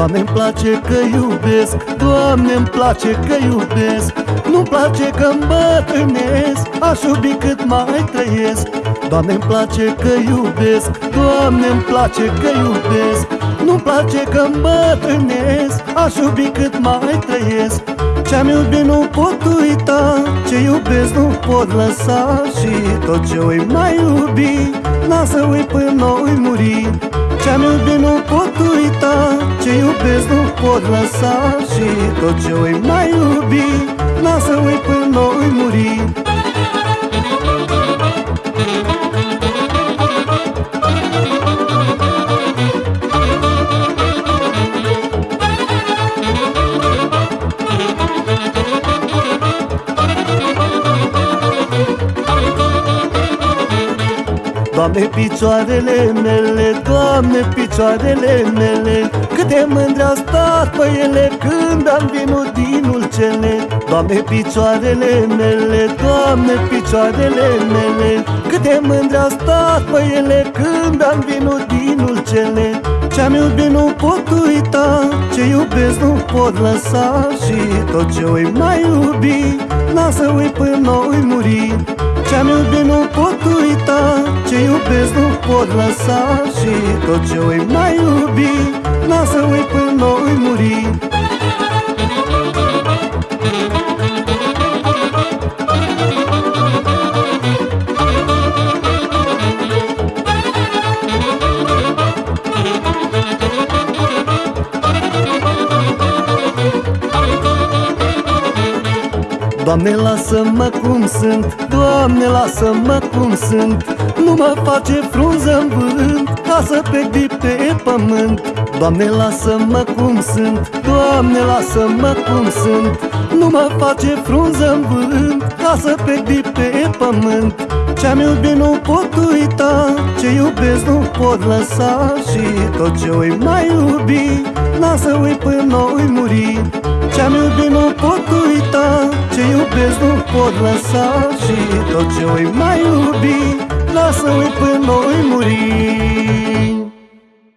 Doamne, îmi place că iubesc Doamne, îmi place că iubesc. Nu-mi place că îmbătrânesc Aș iubi cât mai trăiesc. Doamne, îmi place că iubesc Doamne, îmi place că iubesc. Nu-mi place că îmbătrânesc Aș iubi cât mai trăiesc. Ce-am iubit nu pot uita Ce iubesc nu pot lăsa. Și tot ce oi mai iubi N-a să uit până noi muri. Ce-am iubit nu pot uita Ce iubesc nu pot lăsa Și tot ce oi mai iubi N-a să uit până noi muri. Doamne, picioarele mele, Doamne, picioarele mele Cât de mândre a stat pe ele când am vinut din ulcele Doamne, picioarele mele, Doamne, picioarele mele. Cât de mândre a stat pe ele când am vinut din ulcele Ce-am iubit nu pot uita, ce iubesc nu pot lăsa. Și tot ce oi mai iubi, n-a să uit până noi muri ce-am iubit nu pot uita Ce iubesc nu pot lăsa. Și tot ce oi mai iubi N-a să uit până noi muri Doamne, lasă-mă cum sunt Doamne, lasă-mă cum sunt. Nu mă face frunză în vânt Ca să pe pe pământ. Doamne, lasă-mă cum sunt Doamne, lasă-mă cum sunt. Nu mă face frunză în vânt Ca să pe pe pământ. Ce-am iubit nu pot uita Ce iubesc nu pot lăsa. Și tot ce oi mai iubi N-a să uit până noi muri. Ce-am iubit nu pot uita Ce iubesc nu pot lăsa Și tot ce oi mai iubi Lasă-i până noi muri